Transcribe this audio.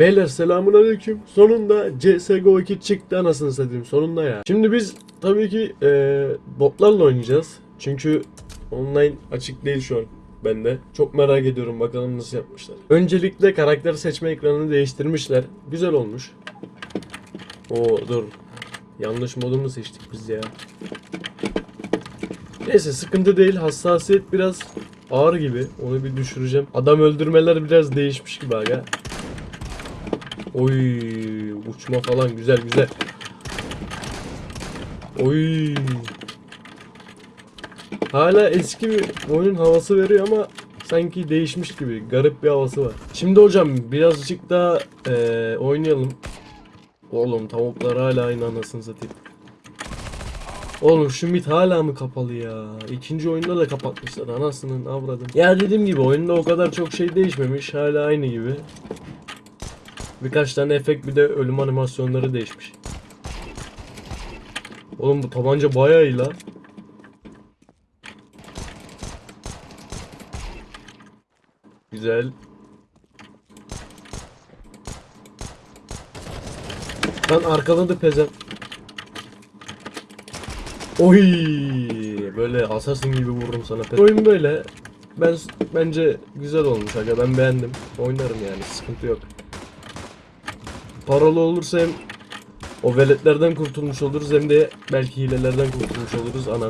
Beyler selamun aleyküm. Sonunda CSGO 2 çıktı anasını satayım sonunda ya. Şimdi biz tabii ki e, botlarla oynayacağız. Çünkü online açık değil şu an bende. Çok merak ediyorum bakalım nasıl yapmışlar. Öncelikle karakter seçme ekranını değiştirmişler. Güzel olmuş. Oo dur. Yanlış modumu seçtik biz ya. Neyse sıkıntı değil. Hassasiyet biraz ağır gibi. Onu bir düşüreceğim. Adam öldürmeler biraz değişmiş gibi aga. Oy uçma falan güzel güzel. Oy. Hala eski bir oyunun havası veriyor ama sanki değişmiş gibi garip bir havası var. Şimdi hocam birazcık daha eee, oynayalım. Oğlum tavuklar hala aynı anasını satayım. Oğlum şu mit hala mı kapalı ya? İkinci oyunda da kapatmışlar anasının avradım. Ya dediğim gibi oyunda o kadar çok şey değişmemiş. Hala aynı gibi. Birkaç tane efekt bir de ölüm animasyonları değişmiş. Oğlum bu tabanca bayağı iyi lan. Güzel. Lan arkaladı pezem. Oy böyle asasın gibi vururum sana. pezem. Oyun böyle. Ben bence güzel olmuş aga ben beğendim. Oynarım yani sıkıntı yok. Paralı olursa hem o veletlerden kurtulmuş oluruz hem de belki hilelerden kurtulmuş oluruz anan.